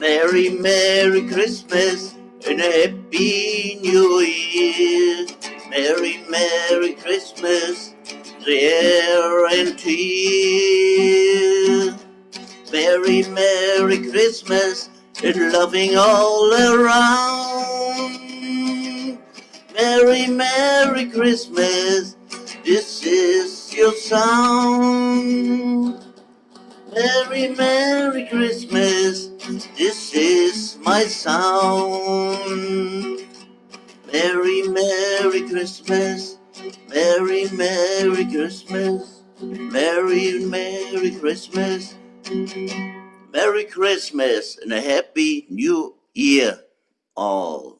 Merry, Merry Christmas and a Happy New Year. Merry, Merry Christmas, dear and dear. Merry, Merry Christmas and loving all around. Merry, Merry Christmas, this is your sound. Merry, Merry Christmas, this is my sound. Merry, Merry Christmas, Merry, Merry Christmas, Merry, Merry Christmas, Merry Christmas, and a Happy New Year, all.